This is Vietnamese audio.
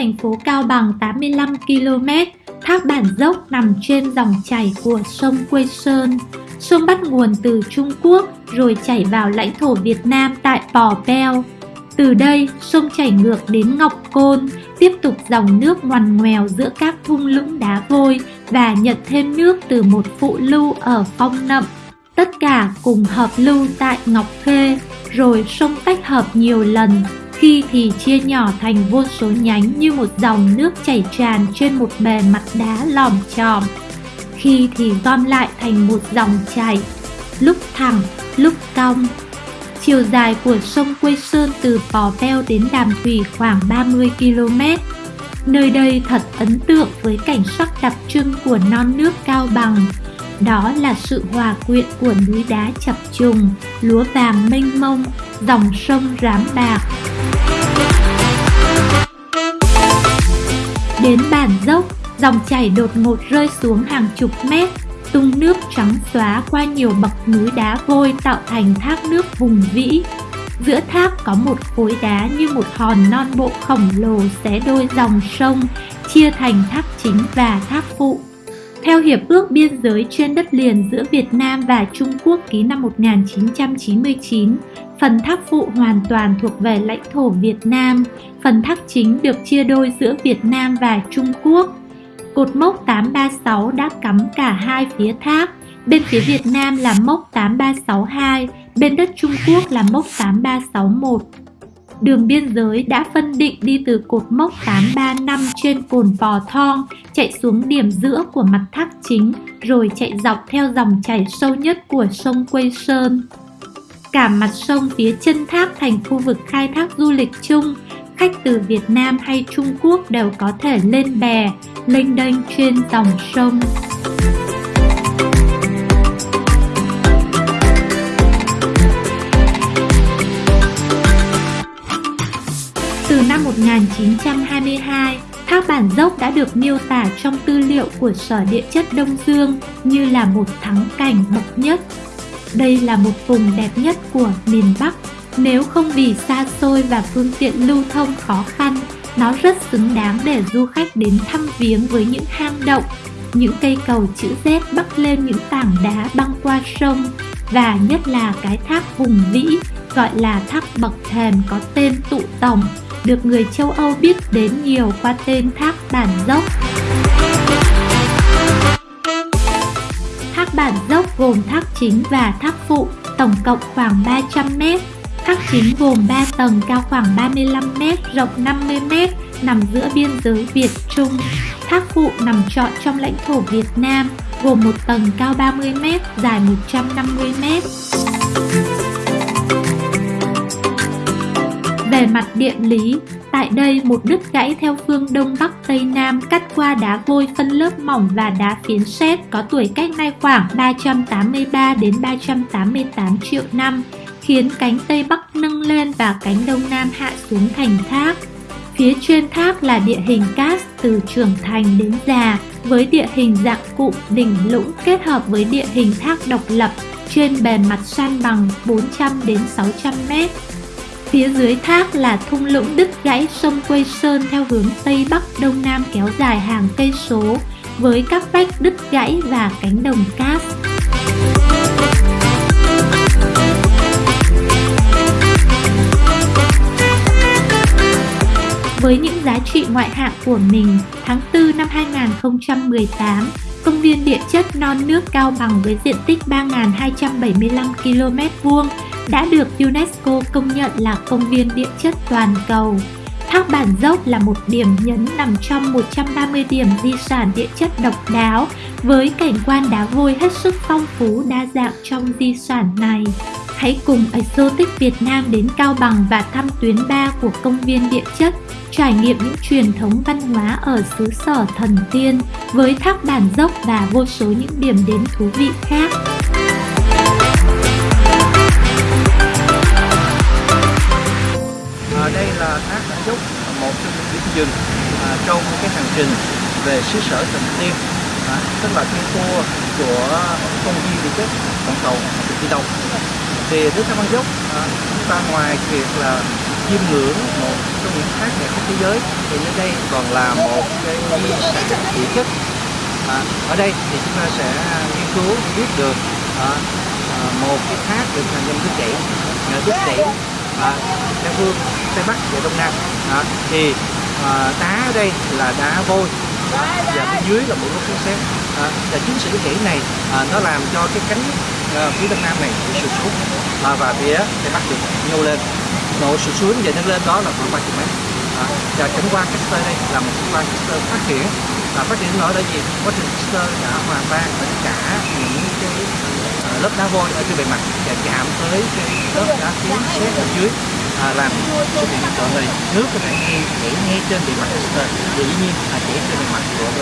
thành phố Cao Bằng 85 km, thác Bản Dốc nằm trên dòng chảy của sông Quê Sơn. Sông bắt nguồn từ Trung Quốc rồi chảy vào lãnh thổ Việt Nam tại Pò Peo. Từ đây, sông chảy ngược đến Ngọc Côn, tiếp tục dòng nước ngoằn ngoèo giữa các thung lũng đá vôi và nhận thêm nước từ một phụ lưu ở Phong Nậm. Tất cả cùng hợp lưu tại Ngọc Khê, rồi sông tách hợp nhiều lần, khi thì chia nhỏ thành vô số nhánh như một dòng nước chảy tràn trên một bề mặt đá lòm tròm, Khi thì gom lại thành một dòng chảy, lúc thẳng, lúc cong, Chiều dài của sông Quê Sơn từ Pò Peo đến Đàm Thủy khoảng 30 km. Nơi đây thật ấn tượng với cảnh sắc đặc trưng của non nước cao bằng. Đó là sự hòa quyện của núi đá chập trùng, lúa vàng mênh mông, dòng sông rám bạc. Đến bản dốc, dòng chảy đột ngột rơi xuống hàng chục mét, tung nước trắng xóa qua nhiều bậc núi đá vôi tạo thành thác nước vùng vĩ. Giữa thác có một khối đá như một hòn non bộ khổng lồ xé đôi dòng sông, chia thành thác chính và thác phụ. Theo Hiệp ước Biên giới trên đất liền giữa Việt Nam và Trung Quốc ký năm 1999, phần thác phụ hoàn toàn thuộc về lãnh thổ Việt Nam, phần thác chính được chia đôi giữa Việt Nam và Trung Quốc. Cột mốc 836 đã cắm cả hai phía thác, bên phía Việt Nam là mốc 8362, bên đất Trung Quốc là mốc 8361. Đường biên giới đã phân định đi từ cột mốc 835 trên cồn Pò Thong, chạy xuống điểm giữa của mặt thác chính, rồi chạy dọc theo dòng chảy sâu nhất của sông Quây Sơn. Cả mặt sông phía chân thác thành khu vực khai thác du lịch chung, khách từ Việt Nam hay Trung Quốc đều có thể lên bè, lênh đênh trên dòng sông. 1922, thác Bản Dốc đã được miêu tả trong tư liệu của Sở Địa chất Đông Dương như là một thắng cảnh bậc nhất. Đây là một vùng đẹp nhất của miền Bắc nếu không vì xa xôi và phương tiện lưu thông khó khăn, nó rất xứng đáng để du khách đến thăm viếng với những hang động, những cây cầu chữ Z bắc lên những tảng đá băng qua sông và nhất là cái thác hùng vĩ gọi là thác bậc thềm có tên tụ tổng được người châu Âu biết đến nhiều qua tên thác bản dốc. Thác bản dốc gồm thác chính và thác phụ, tổng cộng khoảng 300 m. Thác chính gồm 3 tầng cao khoảng 35m, rộng 50m, nằm giữa biên giới Việt Trung. Thác phụ nằm trọn trong lãnh thổ Việt Nam, gồm một tầng cao 30m, dài 150m. Về mặt địa lý, tại đây một đứt gãy theo phương Đông Bắc Tây Nam cắt qua đá vôi phân lớp mỏng và đá phiến sét có tuổi cách nay khoảng 383 đến 388 triệu năm khiến cánh Tây Bắc nâng lên và cánh Đông Nam hạ xuống thành thác. Phía trên thác là địa hình cát từ trưởng thành đến già với địa hình dạng cụm đỉnh lũng kết hợp với địa hình thác độc lập trên bề mặt san bằng 400 đến 600 mét. Phía dưới thác là thung lũng đứt gãy sông Quây Sơn theo hướng Tây Bắc Đông Nam kéo dài hàng cây số với các vách đứt gãy và cánh đồng cát. Với những giá trị ngoại hạng của mình, tháng 4 năm 2018, công viên địa chất non nước Cao Bằng với diện tích 3.275 km vuông đã được UNESCO công nhận là công viên địa chất toàn cầu. Thác Bản Dốc là một điểm nhấn nằm trong 130 điểm di sản địa chất độc đáo, với cảnh quan đá vôi hết sức phong phú đa dạng trong di sản này. Hãy cùng Exotic Việt Nam đến Cao Bằng và thăm tuyến 3 của công viên địa chất, trải nghiệm những truyền thống văn hóa ở xứ sở thần tiên với thác bản dốc và vô số những điểm đến thú vị khác. Là thác bản dốc, một trong những điểm dừng à, trong cái hành trình về xứ sở thần tiên, à, tức là cái tour của công viên địa chất toàn cầu đi đâu. Thì thác bản dốc à, chúng ta ngoài việc là chiêm ngưỡng một trong những thác đẹp nhất thế giới thì nơi đây còn là một cái di sản địa chất à, ở đây thì chúng ta sẽ nghiên cứu biết được à, à, một cái thác được thành thành nước chảy à, nước chảy Ờ, à, phương tây bắc và đông nam. À, thì à, đá ở đây là đá vôi. Và bên dưới là một lớp sét sét à, và chính sự chảy này à, nó làm cho cái cánh à, phía đông nam này bị sụt xuống. À, và phía tây bắc được nhô lên. Độ sụt xuống và nâng lên đó là khoảng 30 mét. À, và cảnh quan Caster đây là một cảnh quan Caster phát triển. Và phát triển ở là gì quá trình Caster đã hòa tan tất cả những cái à, lớp đá vôi ở trên bề mặt. Và chạm tới cái lớp đá phiến sét ở dưới à, làm xuất hiện hiện tượng này nước có thể ngay chảy ngay trên bề mặt. Caster dĩ nhiên là chảy trên bề mặt của